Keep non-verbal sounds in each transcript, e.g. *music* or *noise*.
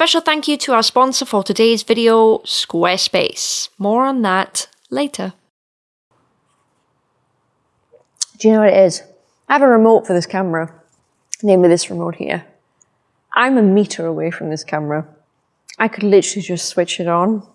special thank you to our sponsor for today's video, Squarespace. More on that later. Do you know what it is? I have a remote for this camera, namely this remote here. I'm a meter away from this camera. I could literally just switch it on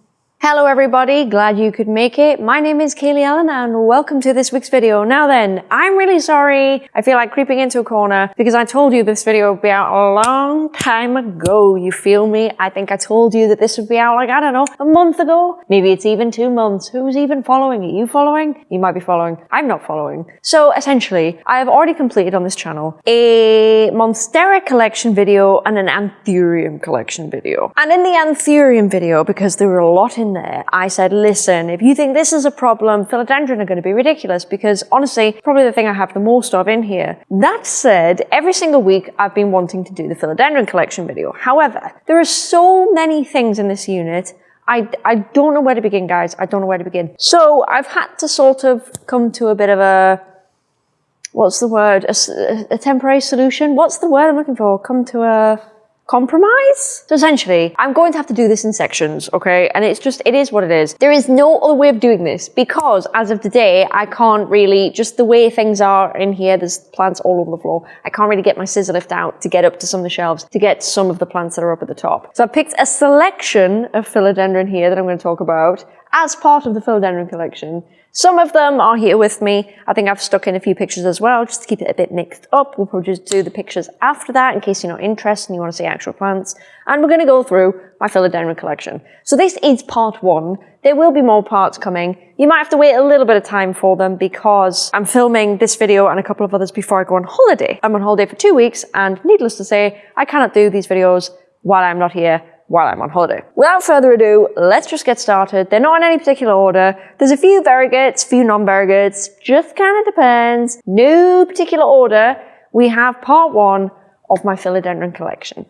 Hello everybody, glad you could make it. My name is Kaylee Ellen and welcome to this week's video. Now then, I'm really sorry I feel like creeping into a corner because I told you this video would be out a long time ago, you feel me? I think I told you that this would be out like, I don't know, a month ago? Maybe it's even two months. Who's even following? Are you following? You might be following. I'm not following. So essentially, I have already completed on this channel a Monstera collection video and an Anthurium collection video. And in the Anthurium video, because there were a lot in there, I said, listen, if you think this is a problem, philodendron are going to be ridiculous because honestly, probably the thing I have the most of in here. That said, every single week I've been wanting to do the philodendron collection video. However, there are so many things in this unit I, I don't know where to begin, guys. I don't know where to begin. So I've had to sort of come to a bit of a, what's the word? A, a temporary solution? What's the word I'm looking for? Come to a, compromise. So essentially, I'm going to have to do this in sections, okay? And it's just, it is what it is. There is no other way of doing this because as of today, I can't really, just the way things are in here, there's plants all over the floor. I can't really get my scissor lift out to get up to some of the shelves, to get some of the plants that are up at the top. So I picked a selection of philodendron here that I'm going to talk about as part of the philodendron collection. Some of them are here with me. I think I've stuck in a few pictures as well, just to keep it a bit mixed up. We'll probably just do the pictures after that in case you're not interested and you want to see actual plants. And we're going to go through my philodendron collection. So this is part one. There will be more parts coming. You might have to wait a little bit of time for them because I'm filming this video and a couple of others before I go on holiday. I'm on holiday for two weeks and needless to say, I cannot do these videos while I'm not here while I'm on holiday. Without further ado, let's just get started. They're not in any particular order. There's a few variegates, few non-variegates, just kind of depends. No particular order. We have part one of my philodendron collection.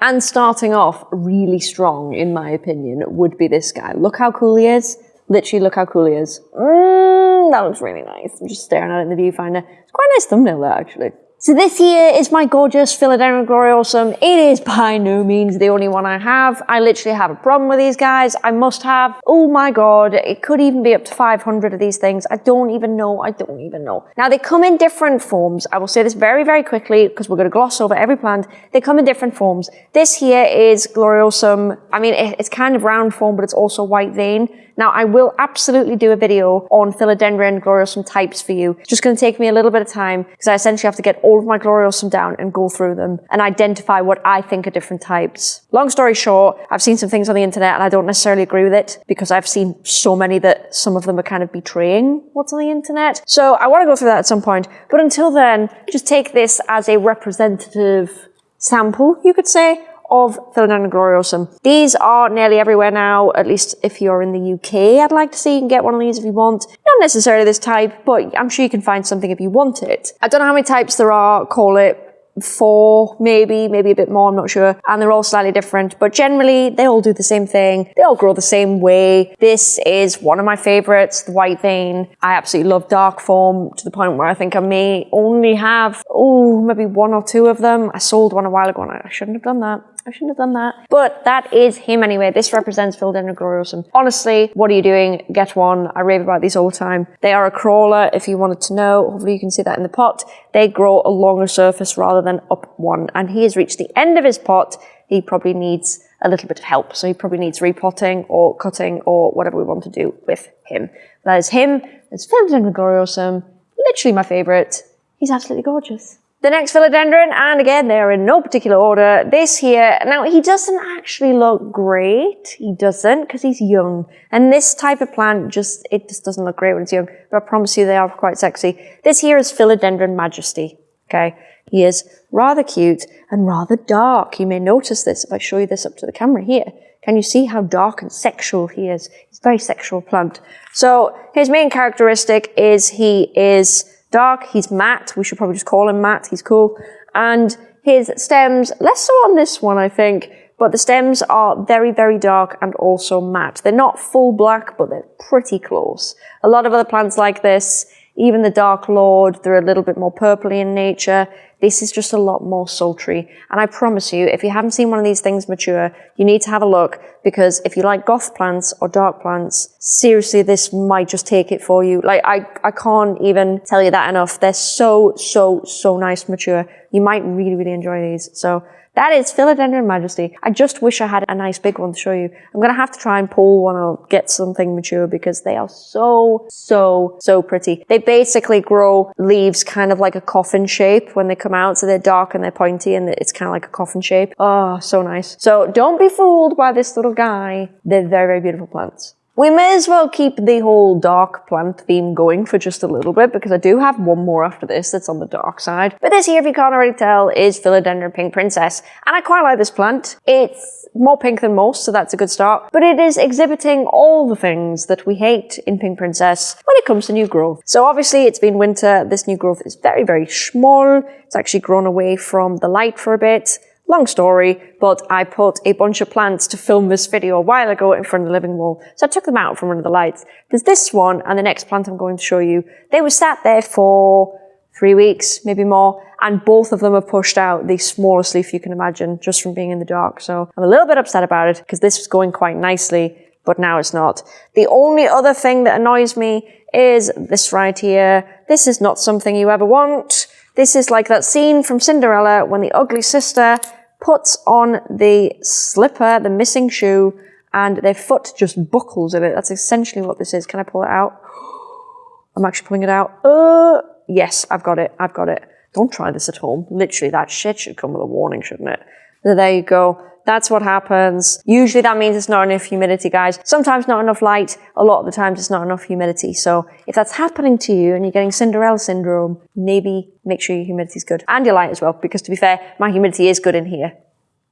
And starting off really strong, in my opinion, would be this guy. Look how cool he is. Literally, look how cool he is. Mm, that looks really nice. I'm just staring at it in the viewfinder. It's quite a nice thumbnail there, actually. So this here is my gorgeous Philodendron Gloriosum. It is by no means the only one I have. I literally have a problem with these guys. I must have, oh my god, it could even be up to 500 of these things. I don't even know, I don't even know. Now they come in different forms. I will say this very, very quickly because we're going to gloss over every plant. They come in different forms. This here is Gloriosum. I mean, it's kind of round form, but it's also white vein. Now, I will absolutely do a video on philodendron gloriosum types for you. It's just going to take me a little bit of time because I essentially have to get all of my gloriosum down and go through them and identify what I think are different types. Long story short, I've seen some things on the internet and I don't necessarily agree with it because I've seen so many that some of them are kind of betraying what's on the internet. So I want to go through that at some point. But until then, just take this as a representative sample, you could say, of Philodendron gloriosum. These are nearly everywhere now, at least if you're in the UK. I'd like to see you can get one of these if you want. Not necessarily this type, but I'm sure you can find something if you want it. I don't know how many types there are, call it four, maybe, maybe a bit more, I'm not sure. And they're all slightly different, but generally they all do the same thing. They all grow the same way. This is one of my favorites, the white vein. I absolutely love dark form to the point where I think I may only have, oh, maybe one or two of them. I sold one a while ago and I shouldn't have done that. I shouldn't have done that. But that is him anyway. This represents Philodendron gloriosum. Honestly, what are you doing? Get one. I rave about these all the time. They are a crawler, if you wanted to know. Hopefully you can see that in the pot. They grow along a surface rather than up one. And he has reached the end of his pot. He probably needs a little bit of help. So he probably needs repotting or cutting or whatever we want to do with him. That is him. It's Philodendron gloriosum. Literally my favorite. He's absolutely gorgeous. The next philodendron, and again, they are in no particular order. This here, now he doesn't actually look great. He doesn't, because he's young. And this type of plant just, it just doesn't look great when it's young. But I promise you they are quite sexy. This here is Philodendron Majesty. Okay. He is rather cute and rather dark. You may notice this if I show you this up to the camera here. Can you see how dark and sexual he is? He's a very sexual plant. So his main characteristic is he is dark. He's matte. We should probably just call him matte. He's cool. And his stems, less so on this one, I think, but the stems are very, very dark and also matte. They're not full black, but they're pretty close. A lot of other plants like this, even the Dark Lord, they're a little bit more purpley in nature. This is just a lot more sultry. And I promise you, if you haven't seen one of these things mature, you need to have a look because if you like goth plants or dark plants, seriously, this might just take it for you. Like, I, I can't even tell you that enough. They're so, so, so nice mature. You might really, really enjoy these. So that is Philodendron Majesty. I just wish I had a nice big one to show you. I'm going to have to try and pull one or get something mature because they are so, so, so pretty. They basically grow leaves kind of like a coffin shape when they come out. So they're dark and they're pointy and it's kind of like a coffin shape. Oh, so nice. So don't be fooled by this little guy. They're very, very beautiful plants. We may as well keep the whole dark plant theme going for just a little bit because I do have one more after this that's on the dark side. But this here, if you can't already tell, is Philodendron Pink Princess. And I quite like this plant. It's more pink than most, so that's a good start. But it is exhibiting all the things that we hate in Pink Princess when it comes to new growth. So obviously it's been winter. This new growth is very, very small. It's actually grown away from the light for a bit. Long story, but I put a bunch of plants to film this video a while ago in front of the living wall. So I took them out from under the lights. There's this one and the next plant I'm going to show you. They were sat there for three weeks, maybe more, and both of them have pushed out the smallest leaf you can imagine just from being in the dark. So I'm a little bit upset about it because this was going quite nicely, but now it's not. The only other thing that annoys me is this right here. This is not something you ever want. This is like that scene from Cinderella when the ugly sister puts on the slipper, the missing shoe, and their foot just buckles in it. That's essentially what this is. Can I pull it out? *gasps* I'm actually pulling it out. Uh, yes, I've got it. I've got it. Don't try this at home. Literally, that shit should come with a warning, shouldn't it? So there you go. That's what happens. Usually that means it's not enough humidity, guys. Sometimes not enough light. A lot of the times it's not enough humidity. So if that's happening to you and you're getting Cinderella syndrome, maybe make sure your humidity is good. And your light as well, because to be fair, my humidity is good in here.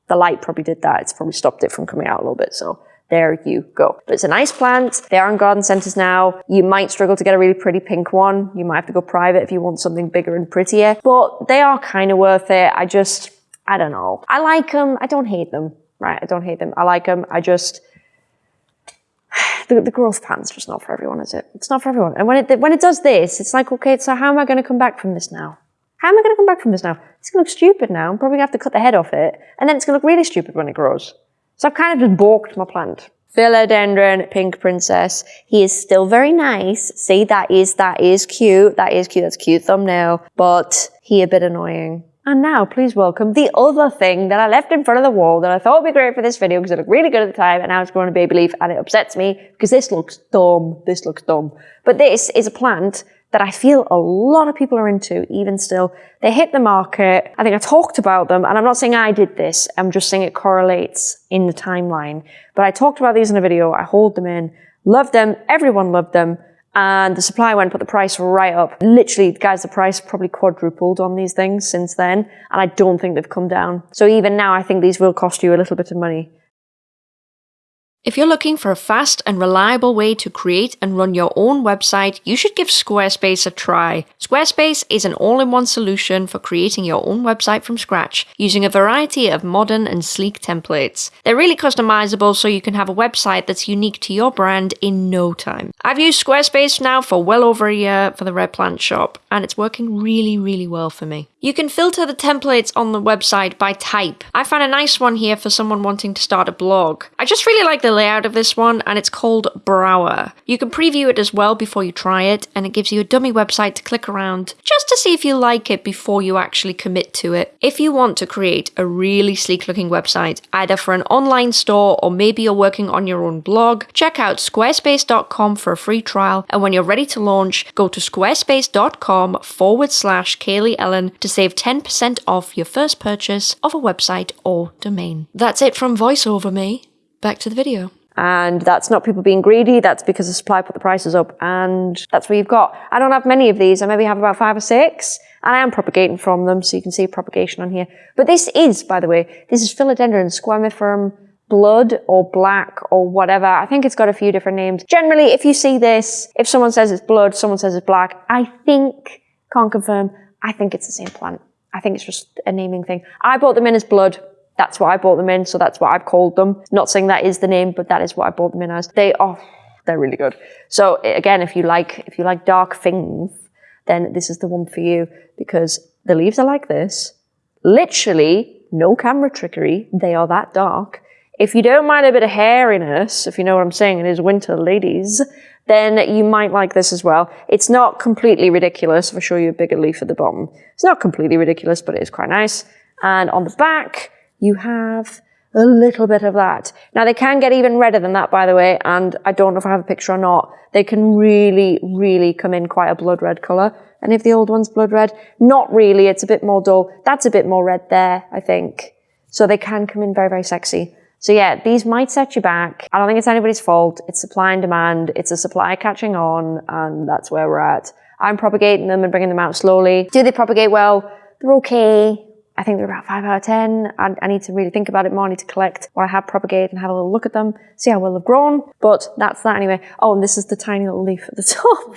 The light probably did that. It's probably stopped it from coming out a little bit. So there you go. But it's a nice plant. They are in garden centers now. You might struggle to get a really pretty pink one. You might have to go private if you want something bigger and prettier, but they are kind of worth it. I just, I don't know. I like them. I don't hate them, right? I don't hate them. I like them. I just, *sighs* the, the growth pattern's just not for everyone, is it? It's not for everyone. And when it, when it does this, it's like, okay, so how am I going to come back from this now? How am I going to come back from this now? It's going to look stupid now. I'm probably going to have to cut the head off it. And then it's going to look really stupid when it grows. So I've kind of just balked my plant. Philodendron Pink Princess. He is still very nice. See, that is, that is cute. That is cute. That's cute thumbnail. But he a bit annoying. And now, please welcome the other thing that I left in front of the wall that I thought would be great for this video because it looked really good at the time and now it's grown a baby leaf and it upsets me because this looks dumb. This looks dumb. But this is a plant that I feel a lot of people are into even still. They hit the market. I think I talked about them and I'm not saying I did this. I'm just saying it correlates in the timeline. But I talked about these in a video. I hold them in, loved them. Everyone loved them and the supply went, put the price right up. Literally, guys, the price probably quadrupled on these things since then, and I don't think they've come down. So even now, I think these will cost you a little bit of money. If you're looking for a fast and reliable way to create and run your own website, you should give Squarespace a try. Squarespace is an all in one solution for creating your own website from scratch using a variety of modern and sleek templates. They're really customizable so you can have a website that's unique to your brand in no time. I've used Squarespace now for well over a year for the Red Plant shop, and it's working really, really well for me. You can filter the templates on the website by type. I found a nice one here for someone wanting to start a blog. I just really like the layout of this one and it's called Brower. You can preview it as well before you try it and it gives you a dummy website to click around just to see if you like it before you actually commit to it. If you want to create a really sleek looking website, either for an online store or maybe you're working on your own blog, check out squarespace.com for a free trial and when you're ready to launch, go to squarespace.com forward slash Kaylee Ellen to save 10% off your first purchase of a website or domain. That's it from voiceover me. Back to the video. And that's not people being greedy, that's because the supply put the prices up, and that's what you've got. I don't have many of these, I maybe have about five or six, and I am propagating from them, so you can see propagation on here. But this is, by the way, this is Philodendron squamiferum blood or black or whatever. I think it's got a few different names. Generally, if you see this, if someone says it's blood, someone says it's black, I think, can't confirm, I think it's the same plant. I think it's just a naming thing. I bought them in as blood. That's what I bought them in, so that's what I've called them. Not saying that is the name, but that is what I bought them in as. They are, they're really good. So again, if you like, if you like dark things, then this is the one for you because The leaves are like this. Literally, no camera trickery. They are that dark. If you don't mind a bit of hairiness, if you know what I'm saying, it is winter, ladies, then you might like this as well. It's not completely ridiculous. If I show you a bigger leaf at the bottom, it's not completely ridiculous, but it is quite nice. And on the back, you have a little bit of that. Now they can get even redder than that, by the way, and I don't know if I have a picture or not. They can really, really come in quite a blood red colour. And if the old one's blood red, not really, it's a bit more dull. That's a bit more red there, I think. So they can come in very, very sexy. So yeah, these might set you back. I don't think it's anybody's fault. It's supply and demand. It's a supply catching on, and that's where we're at. I'm propagating them and bringing them out slowly. Do they propagate well? They're okay. I think they're about 5 out of 10. I, I, need to really think about it more. I need to collect what I have propagated and have a little look at them, see how well they've grown. But that's that anyway. Oh, and this is the tiny little leaf at the *laughs* top.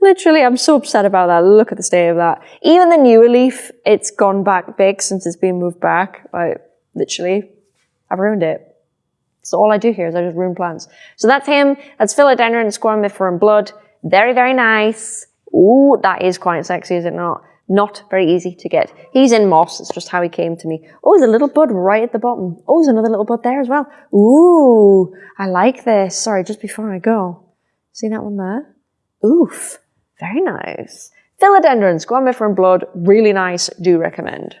Literally, I'm so upset about that. Look at the state of that. Even the newer leaf, it's gone back big since it's been moved back. Like, literally, I've ruined it. So all I do here is I just ruin plants. So that's him. That's Philodendron squamifera blood. Very, very nice. Ooh, that is quite sexy, is it not? Not very easy to get. He's in moss. It's just how he came to me. Oh, there's a little bud right at the bottom. Oh, there's another little bud there as well. Ooh, I like this. Sorry, just before I go. See that one there? Oof, very nice. Philodendron, squamifera blood, really nice. Do recommend.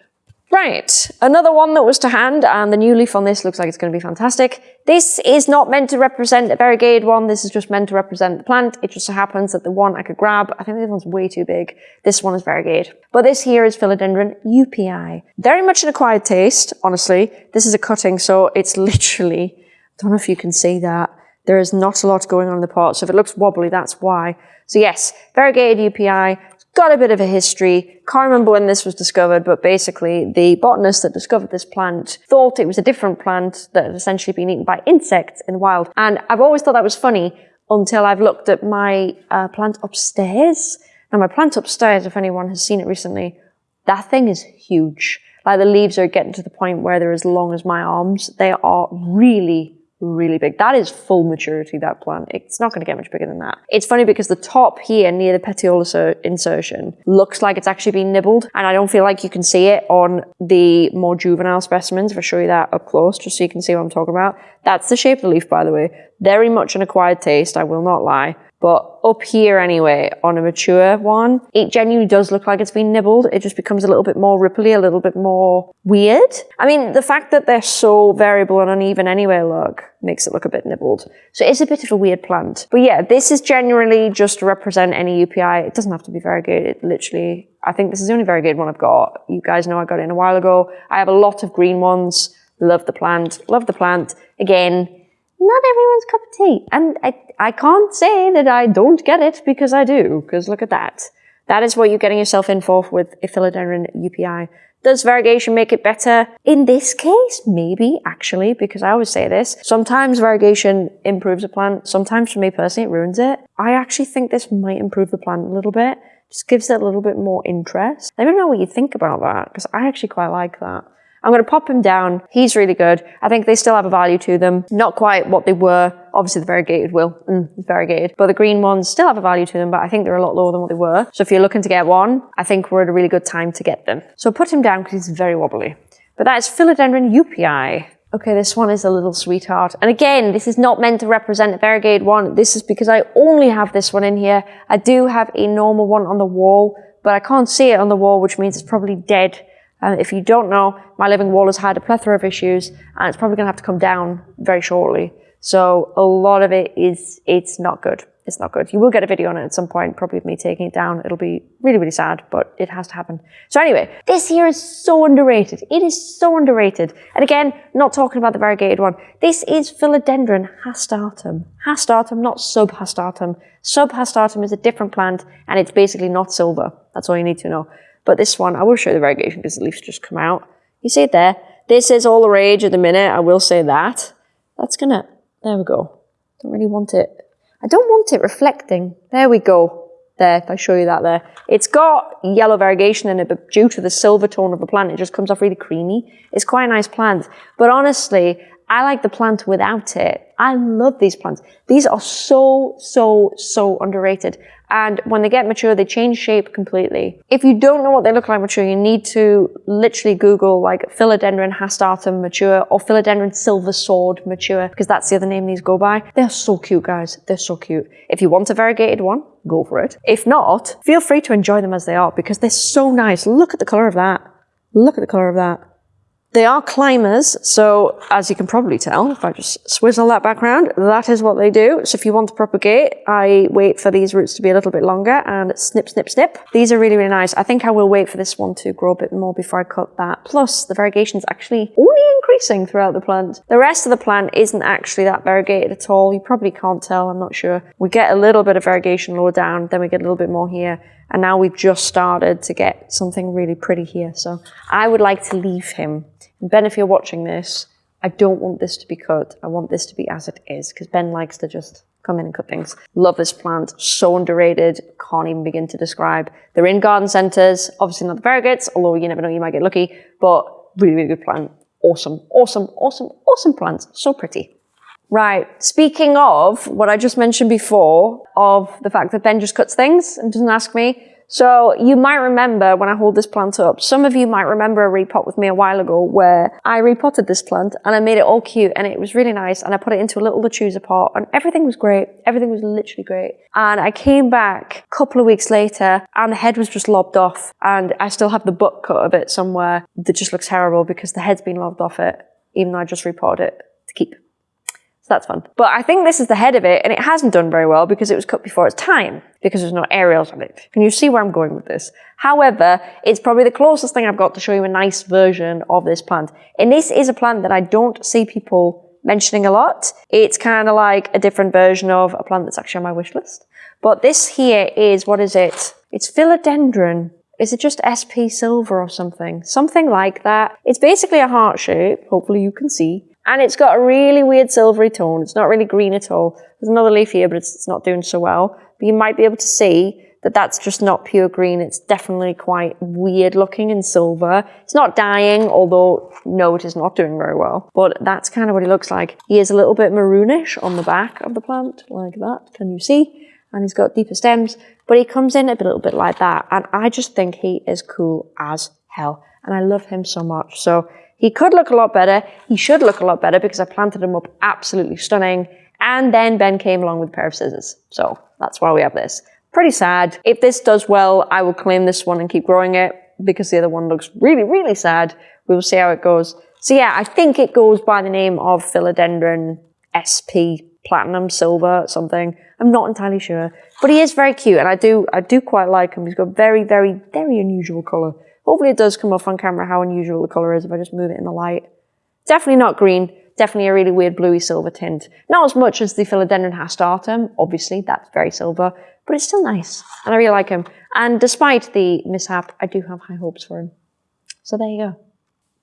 Right, another one that was to hand, and the new leaf on this looks like it's going to be fantastic. This is not meant to represent a variegated one, this is just meant to represent the plant. It just so happens that the one I could grab, I think this one's way too big. This one is variegated. But this here is Philodendron Joepii. Very much an acquired taste, honestly. This is a cutting, so it's *laughs* literally, I don't know if you can see that. There is not a lot going on in the pot, so if it looks wobbly, that's why. So yes, variegated Joepii, got a bit of a history. Can't remember when this was discovered, but basically the botanist that discovered this plant thought it was a different plant that had essentially been eaten by insects in the wild. And I've always thought that was funny until I've looked at my uh, plant upstairs. Now my plant upstairs, if anyone has seen it recently, that thing is huge. Like the leaves are getting to the point where they're as long as my arms. They are really, really big. That is full maturity, that plant. It's not going to get much bigger than that. It's funny because the top here near the petiole insertion looks like it's actually been nibbled and I don't feel like you can see it on the more juvenile specimens. If I show you that up close, just so you can see what I'm talking about. That's the shape of the leaf, by the way. Very much an acquired taste, I will not lie. But up here anyway, on a mature one, it genuinely does look like it's been nibbled. It just becomes a little bit more ripply, a little bit more weird. I mean, the fact that they're so variable and uneven anyway, look, makes it look a bit nibbled. So it's a bit of a weird plant. But yeah, this is generally just to represent any Joepii. It doesn't have to be variegated, It literally. I think this is the only variegated one I've got. You guys know I got it in a while ago. I have a lot of green ones. Love the plant, love the plant. Again, not everyone's cup of tea. And I, I can't say that I don't get it because I do, because look at that. That is what you're getting yourself in for with a philodendron Joepii. Does variegation make it better? In this case, maybe, actually, because I always say this. Sometimes variegation improves a plant. Sometimes, for me personally, it ruins it. I actually think this might improve the plant a little bit. Just gives it a little bit more interest. Let me know what you think about that, because I actually quite like that. I'm going to pop him down. He's really good. I think they still have a value to them. Not quite what they were. Obviously, the variegated will. Mm, variegated. But the green ones still have a value to them, but I think they're a lot lower than what they were. So if you're looking to get one, I think we're at a really good time to get them. So put him down because he's very wobbly. But that is Philodendron Joepii. Okay, this one is a little sweetheart. And again, this is not meant to represent a variegated one. This is because I only have this one in here. I do have a normal one on the wall, but I can't see it on the wall, which means it's probably dead um, if you don't know, my living wall has had a plethora of issues and it's probably going to have to come down very shortly. So a lot of it is, it's not good. It's not good. You will get a video on it at some point, probably of me taking it down. It'll be really, really sad, but it has to happen. So anyway, this here is so underrated. It is so underrated. And again, not talking about the variegated one. This is Philodendron hastatum. Hastatum, not subhastatum. Subhastatum is a different plant and it's basically not silver. That's all you need to know. But this one, I will show the variegation because the leaves just come out. You see it there? This is all the rage at the minute, I will say that. That's gonna, there we go. Don't really want it. I don't want it reflecting. There we go. There, if I show you that there. It's got yellow variegation in it, but due to the silver tone of the plant, it just comes off really creamy. It's quite a nice plant. But honestly, I like the plant without it. I love these plants. These are so, so, so underrated. And when they get mature, they change shape completely. If you don't know what they look like mature, you need to literally Google like Philodendron hastatum mature or Philodendron silver sword mature because that's the other name these go by. They're so cute, guys. They're so cute. If you want a variegated one, go for it. If not, feel free to enjoy them as they are because they're so nice. Look at the color of that. Look at the color of that. They are climbers, so as you can probably tell, if I just swizzle that background, that is what they do. So if you want to propagate, I wait for these roots to be a little bit longer and snip, snip, snip. These are really, really nice. I think I will wait for this one to grow a bit more before I cut that. Plus, the variegation is actually only increasing throughout the plant. The rest of the plant isn't actually that variegated at all. You probably can't tell, I'm not sure. We get a little bit of variegation lower down, then we get a little bit more here. And now we've just started to get something really pretty here. So I would like to leave him. Ben, if you're watching this, I don't want this to be cut. I want this to be as it is because Ben likes to just come in and cut things. Love this plant. So underrated. Can't even begin to describe. They're in garden centres. Obviously not the variegates, although you never know, you might get lucky. But really, really good plant. Awesome, awesome, awesome, awesome plant. So pretty. Right, speaking of what I just mentioned before, of the fact that Ben just cuts things and doesn't ask me, so you might remember when I hold this plant up, some of you might remember a repot with me a while ago where I repotted this plant and I made it all cute and it was really nice and I put it into a little lechuza pot and everything was great. Everything was literally great. And I came back a couple of weeks later and the head was just lobbed off and I still have the butt cut of it somewhere that just looks terrible because the head's been lobbed off it even though I just repotted it to keep So that's fun. But I think this is the head of it, and it hasn't done very well because it was cut before its time, because there's no aerials on it. Can you see where I'm going with this? However, it's probably the closest thing I've got to show you a nice version of this plant. And this is a plant that I don't see people mentioning a lot. It's kind of like a different version of a plant that's actually on my wish list. But this here is, what is it? It's philodendron. Is it just SP silver or something? Something like that. It's basically a heart shape. Hopefully you can see. And it's got a really weird silvery tone. It's not really green at all. There's another leaf here, but it's, it's not doing so well. But you might be able to see that that's just not pure green. It's definitely quite weird looking in silver. It's not dying, although no, it is not doing very well. But that's kind of what he looks like. He is a little bit maroonish on the back of the plant, like that. Can you see? And he's got deeper stems, but he comes in a little bit like that. And I just think he is cool as hell. And I love him so much. So he could look a lot better. He should look a lot better because I planted him up absolutely stunning. And then Ben came along with a pair of scissors. So that's why we have this. Pretty sad. If this does well, I will claim this one and keep growing it because the other one looks really, really sad. We will see how it goes. So yeah, I think it goes by the name of Philodendron SP Platinum Silver something. I'm not entirely sure, but he is very cute and I do, I do quite like him. He's got very, very, very unusual color. Hopefully it does come off on camera how unusual the color is if I just move it in the light. Definitely not green. Definitely a really weird bluey silver tint. Not as much as the Philodendron hastatum. Obviously, that's very silver. But it's still nice. And I really like him. And despite the mishap, I do have high hopes for him. So there you go.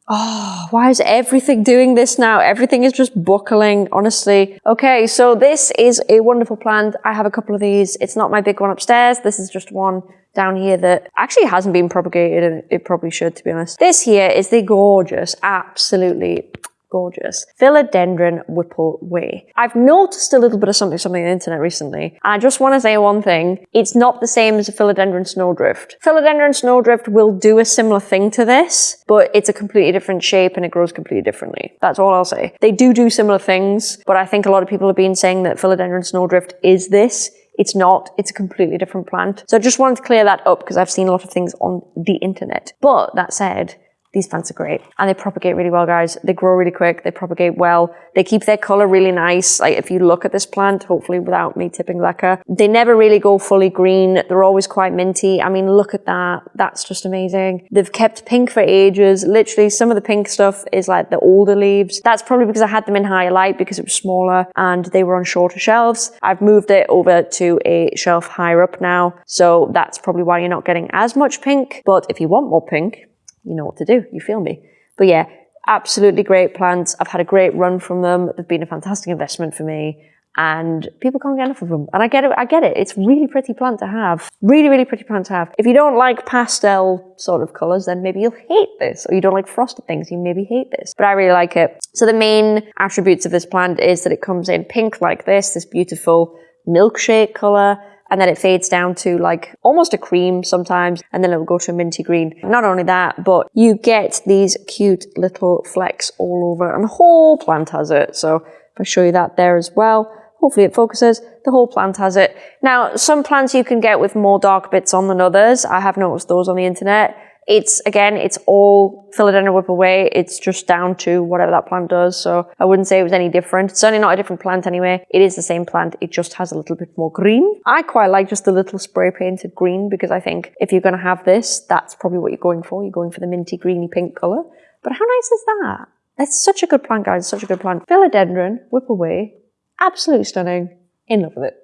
Oh, why is everything doing this now? Everything is just buckling, honestly. Okay, so this is a wonderful plant. I have a couple of these. It's not my big one upstairs. This is just one down here that actually hasn't been propagated and it probably should, to be honest. This here is the gorgeous, absolutely gorgeous. Philodendron Whipple Way. I've noticed a little bit of something something on the internet recently. I just want to say one thing. It's not the same as a Philodendron Snowdrift. Philodendron Snowdrift will do a similar thing to this, but it's a completely different shape and it grows completely differently. That's all I'll say. They do do similar things, but I think a lot of people have been saying that Philodendron Snowdrift is this. It's not. It's a completely different plant. So I just wanted to clear that up because I've seen a lot of things on the internet. But that said, these plants are great and they propagate really well, guys. They grow really quick. They propagate well. They keep their color really nice. Like if you look at this plant, hopefully without me tipping lacquer, they never really go fully green. They're always quite minty. I mean, look at that. That's just amazing. They've kept pink for ages. Literally some of the pink stuff is like the older leaves. That's probably because I had them in higher light because it was smaller and they were on shorter shelves. I've moved it over to a shelf higher up now. So that's probably why you're not getting as much pink. But if you want more pink, you know what to do. You feel me? But yeah, absolutely great plants. I've had a great run from them. They've been a fantastic investment for me and people can't get enough of them. And I get it, I get it. It's really pretty plant to have. Really, really pretty plant to have. If you don't like pastel sort of colors, then maybe you'll hate this. Or you don't like frosted things, you maybe hate this. But I really like it. So the main attributes of this plant is that it comes in pink like this, this beautiful milkshake color. And then it fades down to like almost a cream sometimes, and then it will go to a minty green. Not only that, but you get these cute little flecks all over, and the whole plant has it. So I'll show you that there as well. Hopefully it focuses. The whole plant has it. Now, some plants you can get with more dark bits on than others. I have noticed those on the internet. It's, again, it's all philodendron Whipple Way. It's just down to whatever that plant does. So I wouldn't say it was any different. It's certainly not a different plant anyway. It is the same plant. It just has a little bit more green. I quite like just the little spray painted green because I think if you're going to have this, that's probably what you're going for. You're going for the minty greeny pink color. But how nice is that? It's such a good plant, guys. Such a good plant. Philodendron, Whipple Way. Absolutely stunning. In love with it.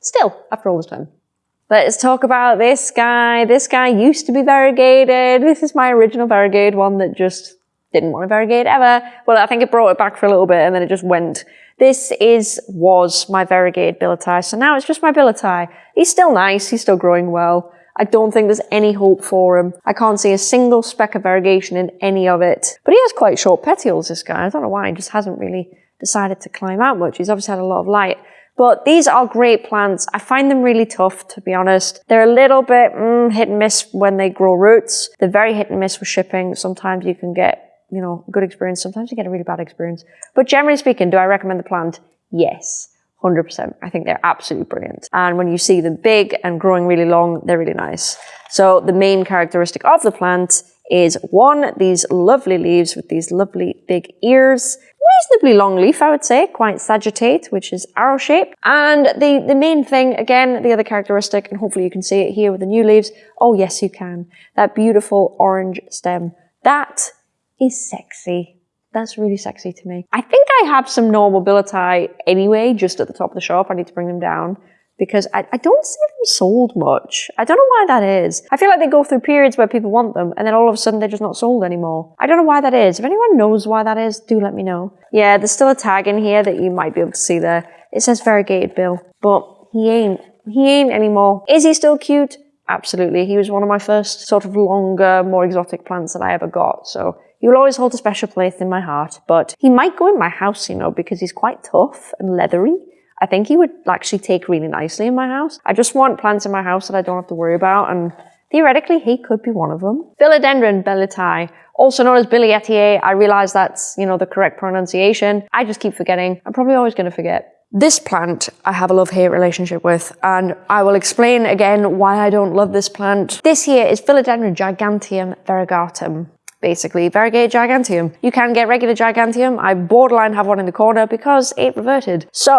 Still, after all this time. Let's talk about this guy. This guy used to be variegated. This is my original variegated one that just didn't want to variegate ever. Well, I think it brought it back for a little bit and then it just went. This is, was my variegated billieti. So now it's just my billieti. He's still nice. He's still growing well. I don't think there's any hope for him. I can't see a single speck of variegation in any of it. But he has quite short petioles, this guy. I don't know why. He just hasn't really decided to climb out much. He's obviously had a lot of light. But these are great plants. I find them really tough, to be honest. They're a little bit mm, hit and miss when they grow roots. They're very hit and miss with shipping. Sometimes you can get, you know, good experience. Sometimes you get a really bad experience. But generally speaking, do I recommend the plant? Yes. 100%. I think they're absolutely brilliant. And when you see them big and growing really long, they're really nice. So the main characteristic of the plant is one, these lovely leaves with these lovely big ears reasonably long leaf, I would say, quite sagittate, which is arrow shaped. And the, the main thing, again, the other characteristic, and hopefully you can see it here with the new leaves. Oh, yes, you can. That beautiful orange stem. That is sexy. That's really sexy to me. I think I have some normal billieti anyway, just at the top of the shop. I need to bring them down because I, I don't see them sold much. I don't know why that is. I feel like they go through periods where people want them and then all of a sudden they're just not sold anymore. I don't know why that is. If anyone knows why that is, do let me know. Yeah, there's still a tag in here that you might be able to see there. It says variegated bill, but he ain't. He ain't anymore. Is he still cute? Absolutely. He was one of my first sort of longer, more exotic plants that I ever got. So he will always hold a special place in my heart, but he might go in my house, you know, because he's quite tough and leathery. I think he would actually take really nicely in my house. I just want plants in my house that I don't have to worry about and theoretically he could be one of them. Philodendron billieti, also known as Billietiae. I realize that's, you know, the correct pronunciation. I just keep forgetting. I'm probably always going to forget. This plant I have a love-hate relationship with, and I will explain again why I don't love this plant. This here is Philodendron giganteum variegatum basically, variegated giganteum. You can get regular giganteum. I borderline have one in the corner because it reverted. So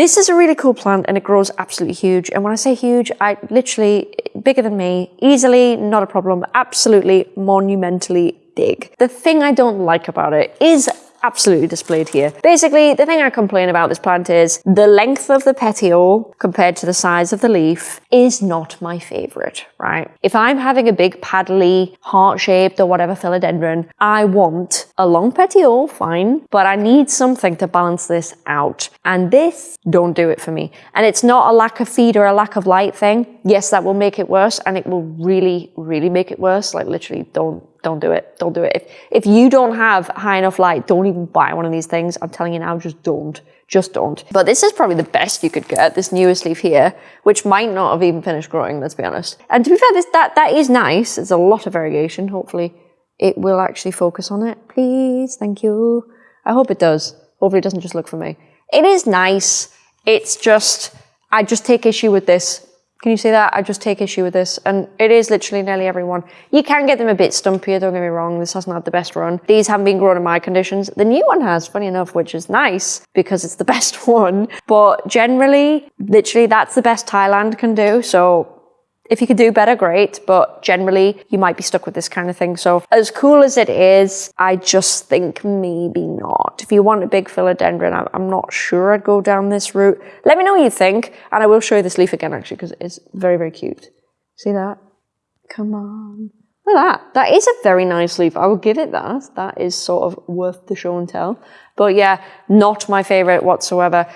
this is a really cool plant and it grows absolutely huge. And when I say huge, I literally bigger than me, easily, not a problem, absolutely monumentally big. The thing I don't like about it is absolutely displayed here. Basically, the thing I complain about this plant is the length of the petiole compared to the size of the leaf is not my favorite, right? If I'm having a big paddly, heart-shaped or whatever philodendron, I want a long petiole, fine, but I need something to balance this out. And this don't do it for me. And it's not a lack of feed or a lack of light thing. Yes, that will make it worse and it will really, really make it worse. Like literally don't don't do it. Don't do it. If, if you don't have high enough light, don't even buy one of these things. I'm telling you now, just don't. Just don't. But this is probably the best you could get, this newest leaf here, which might not have even finished growing, let's be honest. And to be fair, this that, that is nice. It's a lot of variegation. Hopefully it will actually focus on it. Please, thank you. I hope it does. Hopefully it doesn't just look for me. It is nice. It's just, I just take issue with this can you see that? I just take issue with this. And it is literally nearly everyone. You can get them a bit stumpier, don't get me wrong. This hasn't had the best run. These haven't been grown in my conditions. The new one has, funny enough, which is nice because it's the *laughs* best one. But generally, literally, that's the best Thailand can do. So if you could do better, great, but generally you might be stuck with this kind of thing. So as cool as it is, I just think maybe not. If you want a big philodendron, I'm not sure I'd go down this route. Let me know what you think, and I will show you this leaf again actually, because it's very, very cute. See that? Come on. Look at that. That is a very nice leaf. I will give it that. That is sort of worth the show and tell. But yeah, not my favorite whatsoever.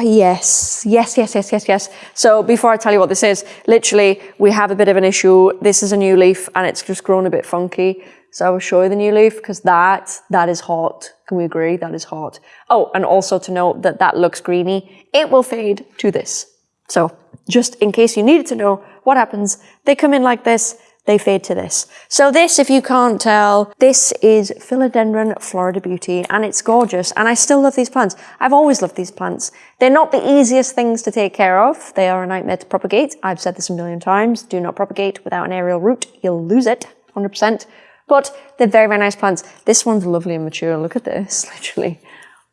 Ah, yes, yes, yes, yes, yes, yes. So before I tell you what this is, literally we have a bit of an issue. This is a new leaf and it's just grown a bit funky. So I will show you the new leaf because that, that is hot. Can we agree? That is hot. Oh, and also to note that that looks greeny. It will fade to this. So just in case you needed to know what happens, they come in like this, they fade to this. So this, if you can't tell, this is Philodendron Florida Beauty and it's gorgeous. And I still love these plants. I've always loved these plants. They're not the easiest things to take care of. They are a nightmare to propagate. I've said this a million times. Do not propagate without an aerial root. You'll lose it 100%. But they're very, very nice plants. This one's lovely and mature. Look at this, *laughs* literally.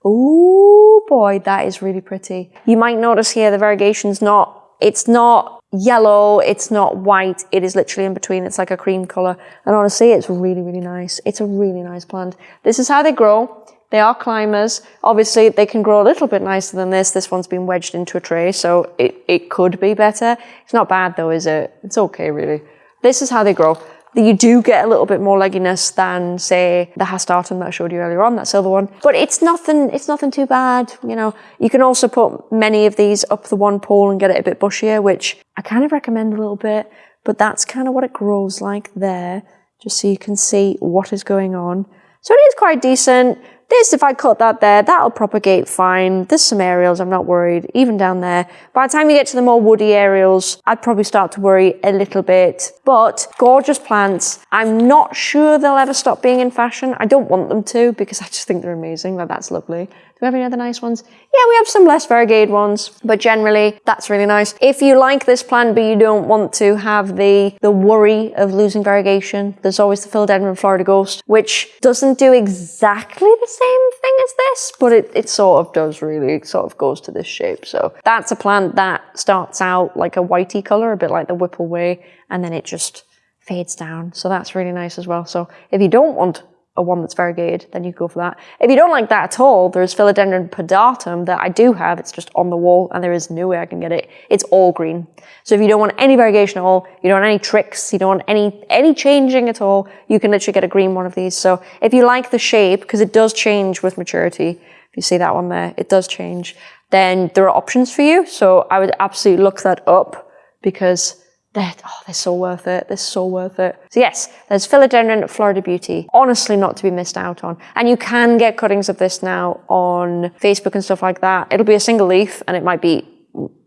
Oh boy, that is really pretty. You might notice here the variegation's not, it's not yellow, it's not white, it is literally in between. It's like a cream color. And honestly, it's really, really nice. It's a really nice plant. This is how they grow. They are climbers. Obviously, they can grow a little bit nicer than this. This one's been wedged into a tray, so it, it could be better. It's not bad though, is it? It's okay, really. This is how they grow you do get a little bit more legginess than say the Hastatum that I showed you earlier on, that silver one. But it's nothing, it's nothing too bad. You know, you can also put many of these up the one pole and get it a bit bushier, which I kind of recommend a little bit, but that's kind of what it grows like there, just so you can see what is going on. So it is quite decent. This, if I cut that there, that'll propagate fine. There's some aerials, I'm not worried, even down there. By the time you get to the more woody aerials, I'd probably start to worry a little bit. But gorgeous plants. I'm not sure they'll ever stop being in fashion. I don't want them to because I just think they're amazing. Like, that's lovely. Do we have any other nice ones? Yeah, we have some less variegated ones, but generally that's really nice. If you like this plant but you don't want to have the, the worry of losing variegation, there's always the Philodendron Florida Ghost, which doesn't do exactly the same thing as this, but it, it sort of does really, it sort of goes to this shape. So that's a plant that starts out like a whitey color, a bit like the Whipple Way, and then it just fades down. So that's really nice as well. So if you don't want a one that's variegated, then you go for that. If you don't like that at all, there's Philodendron pedatum that I do have. It's just on the wall and there is no way I can get it. It's all green. So if you don't want any variegation at all, you don't want any tricks, you don't want any, any changing at all, you can literally get a green one of these. So if you like the shape, because it does change with maturity, if you see that one there, it does change, then there are options for you. So I would absolutely look that up because they're, oh, they're so worth it. They're so worth it. So yes, there's Philodendron Florida Beauty. Honestly, not to be missed out on. And you can get cuttings of this now on Facebook and stuff like that. It'll be a single leaf and it might be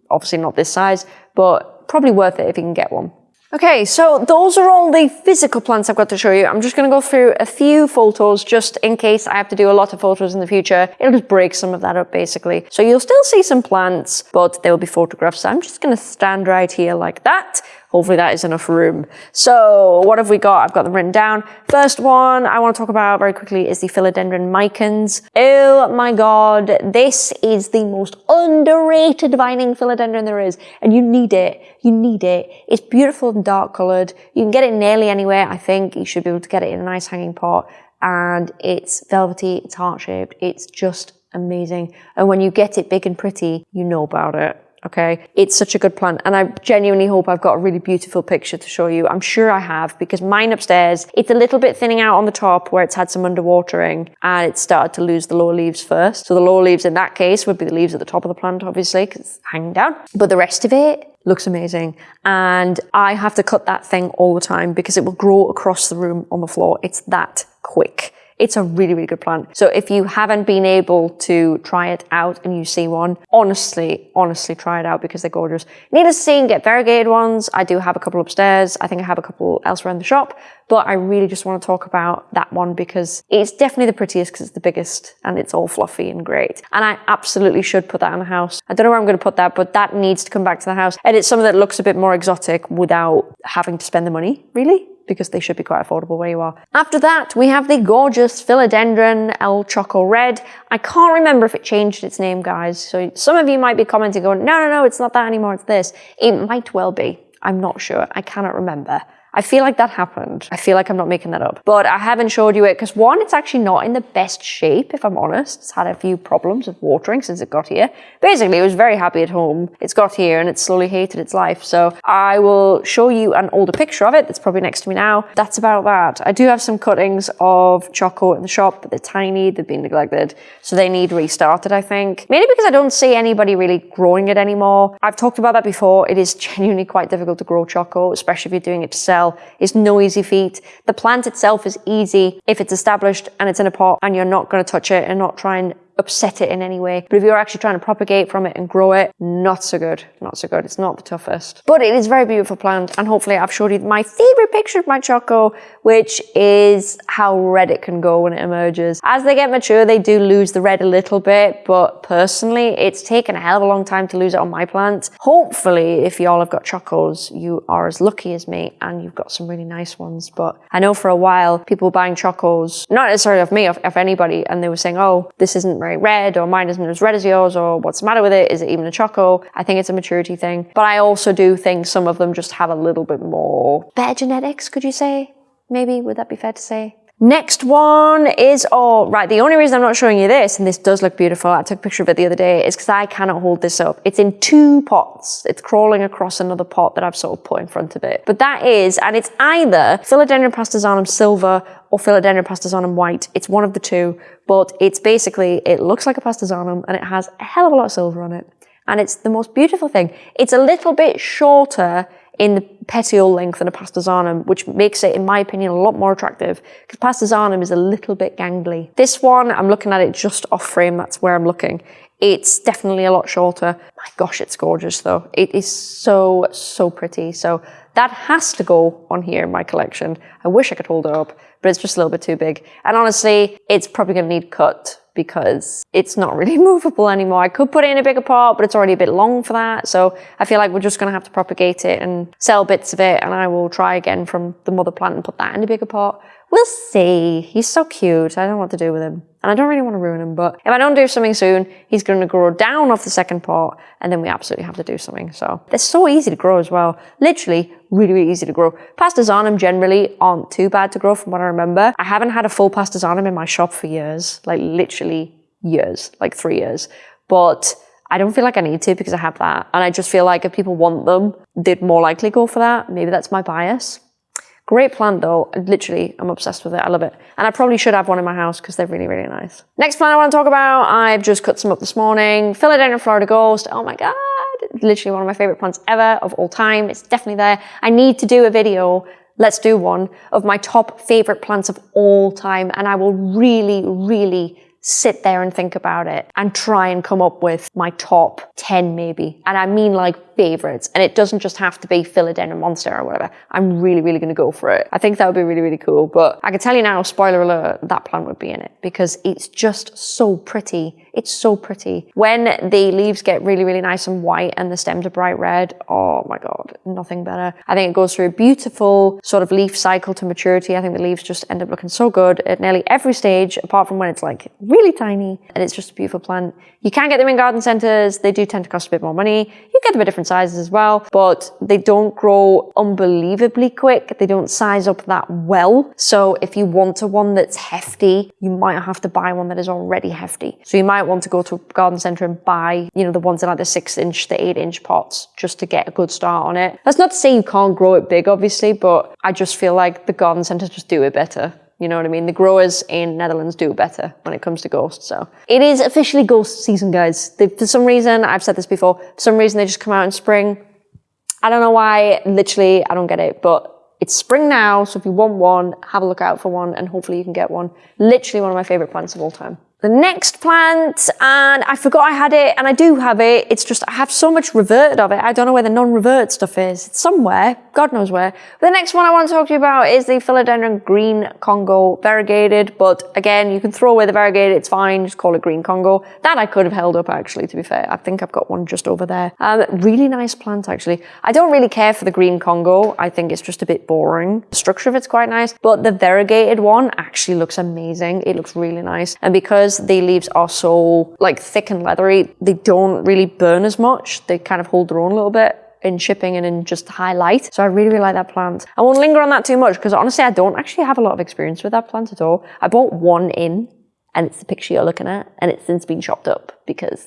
obviously not this size, but probably worth it if you can get one. Okay, so those are all the physical plants I've got to show you. I'm just going to go through a few photos just in case I have to do a lot of photos in the future. It'll just break some of that up basically. So you'll still see some plants, but they will be photographs. So I'm just going to stand right here like that Hopefully that is enough room. So what have we got? I've got them written down. First one I want to talk about very quickly is the Philodendron micans. Oh my God. This is the most underrated vining philodendron there is. And you need it. You need it. It's beautiful and dark colored. You can get it nearly anywhere. I think you should be able to get it in a nice hanging pot. And it's velvety, it's heart shaped. It's just amazing. And when you get it big and pretty, you know about it. Okay, it's such a good plant and I genuinely hope I've got a really beautiful picture to show you. I'm sure I have because mine upstairs, it's a little bit thinning out on the top where it's had some underwatering and it started to lose the lower leaves first. So the lower leaves in that case would be the leaves at the top of the plant, obviously, because it's hanging down. But the rest of it looks amazing. And I have to cut that thing all the time because it will grow across the room on the floor. It's that quick. It's a really, really good plant. So if you haven't been able to try it out and you see one, honestly, honestly try it out because they're gorgeous. Needless to say, get variegated ones. I do have a couple upstairs. I think I have a couple elsewhere in the shop, but I really just want to talk about that one because it's definitely the prettiest because it's the biggest and it's all fluffy and great. And I absolutely should put that in the house. I don't know where I'm going to put that, but that needs to come back to the house. And it's something that looks a bit more exotic without having to spend the money, really because they should be quite affordable where you are. After that, we have the gorgeous Philodendron El Choco Red. I can't remember if it changed its name, guys. So some of you might be commenting going, no, no, no, it's not that anymore, it's this. It might well be. I'm not sure. I cannot remember. I feel like that happened. I feel like I'm not making that up. But I haven't showed you it because one, it's actually not in the best shape, if I'm honest. It's had a few problems with watering since it got here. Basically, it was very happy at home. It's got here and it's slowly hated its life. So I will show you an older picture of it that's probably next to me now. That's about that. I do have some cuttings of Choco in the shop, but they're tiny, they've been neglected. So they need restarted, I think. Mainly because I don't see anybody really growing it anymore. I've talked about that before. It is *laughs* genuinely quite difficult to grow Choco, especially if you're doing it to sell is no easy feat. The plant itself is easy if it's established and it's in a pot and you're not going to touch it and not try and upset it in any way. But if you're actually trying to propagate from it and grow it, not so good. Not so good. It's not the toughest. But it is very beautiful plant. And hopefully I've showed you my favorite picture of my choco, which is how red it can go when it emerges. As they get mature, they do lose the red a little bit. But personally, it's taken a hell of a long time to lose it on my plant. Hopefully, if y'all have got chocos, you are as lucky as me and you've got some really nice ones. But I know for a while, people were buying chocos, not necessarily of me, of, of anybody, and they were saying, oh, this isn't very red, or mine isn't as red as yours, or what's the matter with it? Is it even a choco? I think it's a maturity thing. But I also do think some of them just have a little bit more better genetics, could you say? Maybe, would that be fair to say? Next one is, oh, right, the only reason I'm not showing you this, and this does look beautiful, I took a picture of it the other day, is because I cannot hold this up. It's in two pots. It's crawling across another pot that I've sort of put in front of it. But that is, and it's either Philodendron pastazanum silver or Philodendron pastazanum white. It's one of the two, but it's basically, it looks like a pastazanum and it has a hell of a lot of silver on it. And it's the most beautiful thing. It's a little bit shorter in the petiole length than a pastazanum, which makes it, in my opinion, a lot more attractive because pastazanum is a little bit gangly. This one, I'm looking at it just off frame. That's where I'm looking. It's definitely a lot shorter. My gosh, it's gorgeous though. It is so, so pretty. So that has to go on here in my collection. I wish I could hold it up, but it's just a little bit too big. And honestly, it's probably going to need cut because it's not really *laughs* movable anymore. I could put it in a bigger pot, but it's already a bit long for that. So I feel like we're just going to have to propagate it and sell bits of it. And I will try again from the mother plant and put that in a bigger pot. We'll see. He's so cute. I don't know what to do with him. And I don't really want to ruin him, but if I don't do something soon, he's going to grow down off the second pot, and then we absolutely have to do something. So they're so easy to grow as well. Literally, really, really easy to grow. Pastazanum generally aren't too bad to grow from what I remember. I haven't had a full pastazanum in my shop for years, like literally years, like three years. But I don't feel like I need to because I have that. And I just feel like if people want them, they'd more likely go for that. Maybe that's my bias. Great plant though. Literally, I'm obsessed with it. I love it. And I probably should have one in my house because they're really, really nice. Next plant I want to talk about, I've just cut some up this morning. Philodendron Florida Ghost. Oh my God. Literally one of my favorite plants ever of all time. It's definitely there. I need to do a video let's do one of my top favorite plants of all time. And I will really, really sit there and think about it and try and come up with my top 10 maybe. And I mean like favorites. And it doesn't just have to be Philodendron Monstera or whatever. I'm really, really going to go for it. I think that would be really, really cool. But I can tell you now, spoiler alert, that plant would be in it because it's just so pretty. It's so pretty. When the leaves get really, really nice and white and the stems are bright red, oh my God, nothing better. I think it goes through a beautiful sort of leaf cycle to maturity. I think the leaves just end up looking so good at nearly every stage, apart from when it's like really tiny and it's just a beautiful plant. You can get them in garden centers. They do tend to cost a bit more money. You get them at different sizes as well, but they don't grow unbelievably quick. They don't size up that well. So if you want a one that's hefty, you might have to buy one that is already hefty. So you might want to go to a garden center and buy, you know, the ones in like the six inch, the eight inch pots just to get a good start on it. That's not to say you can't grow it big, obviously, but I just feel like the garden centers just do it better. You know what I mean? The growers in Netherlands do better when it comes to ghosts. So it is officially ghost season, guys. They, for some reason, I've said this before, for some reason they just come out in spring. I don't know why, literally, I don't get it, but it's spring now. So if you want one, have a look out for one and hopefully you can get one. Literally one of my favorite plants of all time. The next plant, and I forgot I had it, and I do have it. It's just, I have so much reverted of it. I don't know where the non-revert stuff is. It's somewhere, God knows where. But the next one I want to talk to you about is the Philodendron Green Congo variegated. But again, you can throw away the variegated, it's fine. Just call it Green Congo. That I could have held up actually, to be fair. I think I've got one just over there. Um, really nice plant actually. I don't really care for the Green Congo. I think it's just a bit boring. The structure of it's quite nice, but the variegated one actually looks amazing. It looks really nice. And because because the leaves are so like thick and leathery, they don't really burn as much. They kind of hold their own a little bit in shipping and in just high light. So I really, really like that plant. I won't linger on that too much because honestly, I don't actually have a lot of experience with that plant at all. I bought one in and it's the picture you're looking at and it's since been chopped up because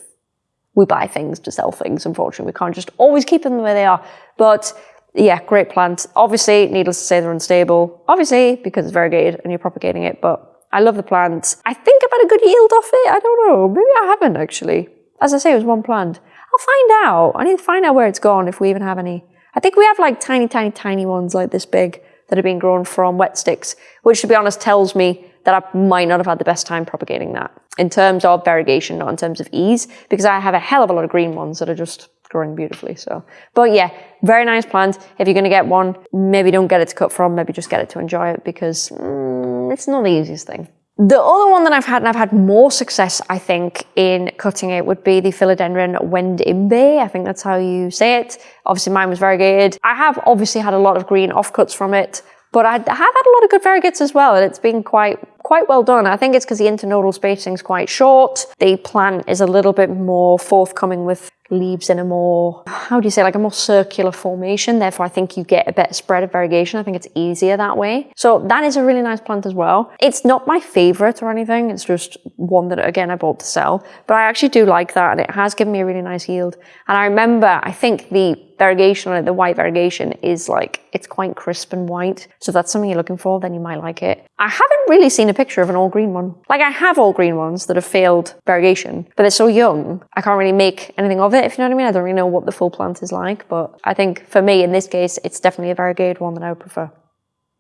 we buy things to sell things. Unfortunately, we can't just always keep them the way they are. But yeah, great plant. Obviously, needless to say, they're unstable. Obviously, because it's variegated and you're propagating it, but I love the plant. I think I've had a good yield off it. I don't know. Maybe I haven't actually. As I say, it was one plant. I'll find out. I need to find out where it's gone if we even have any. I think we have like tiny, tiny, tiny ones like this big that have been grown from wet sticks, which to be honest tells me that I might not have had the best time propagating that. in terms of variegation, not in terms of ease, because I have a hell of a lot of green ones that are just growing beautifully. So, but yeah, very nice plant. If you're going to get one, maybe don't get it to cut from, maybe just get it to enjoy it because mm, it's not the easiest thing. The other one that I've had, and I've had more success, I think, in cutting it would be the Philodendron Wendimbe. I think that's how you say it. Obviously, mine was variegated. I have obviously had a lot of green offcuts from it, but I have had a lot of good variegates as well, and it's been quite quite well done. I think it's because the internodal spacing is quite short. The plant is a little bit more forthcoming with leaves in a more, how do you say, like a more circular formation. Therefore, I think you get a better spread of variegation. I think it's easier that way. So that is a really nice plant as well. It's not my favorite or anything. It's just one that, again, I bought to sell. But I actually do like that. And it has given me a really nice yield. And I remember, I think the variegation on it, the white variegation is like, it's quite crisp and white. So if that's something you're looking for, then you might like it. I haven't really seen a picture of an all green one. Like I have all green ones that have failed variegation, but they're so young, I can't really make anything of it, if you know what I mean. I don't really know what the full plant is like, but I think for me, in this case, it's definitely a variegated one that I would prefer.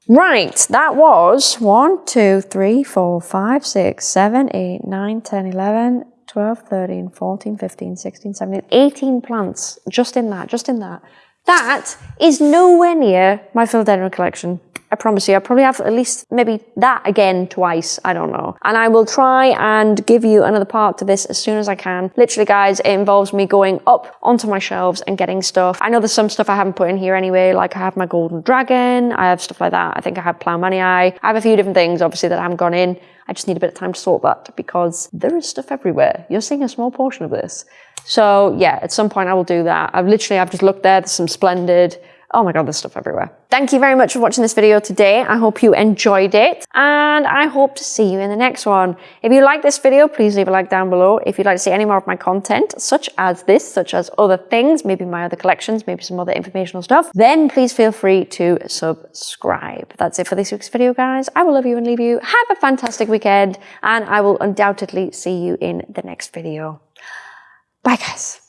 Right, that was 1, 2, 3, 4, 5, 6, 7, 8, 9, 10, 11, 12, 13, 14, 15, 16, 17, 18 plants just in that, just in that. That is nowhere near my philodendron collection. I promise you, I probably have at least maybe that again twice. I don't know. And I will try and give you another part to this as soon as I can. Literally, guys, it involves me going up onto my shelves and getting stuff. I know there's some stuff I haven't put in here anyway, like I have my golden dragon, I have stuff like that. I think I have Plowmanii. I have a few different things, obviously, that I haven't gone in. I just need a bit of time to sort that because there is stuff everywhere. You're seeing a small portion of this. So yeah, at some point I will do that. I've literally, I've just looked there, there's some splendid, Oh my God, there's stuff everywhere. Thank you very much for watching this video today. I hope you enjoyed it and I hope to see you in the next one. If you like this video, please leave a like down below. If you'd like to see any more of my content, such as this, such as other things, maybe my other collections, maybe some other informational stuff, then please feel free to subscribe. That's it for this week's video, guys. I will love you and leave you. Have a fantastic weekend and I will undoubtedly see you in the next video. Bye, guys.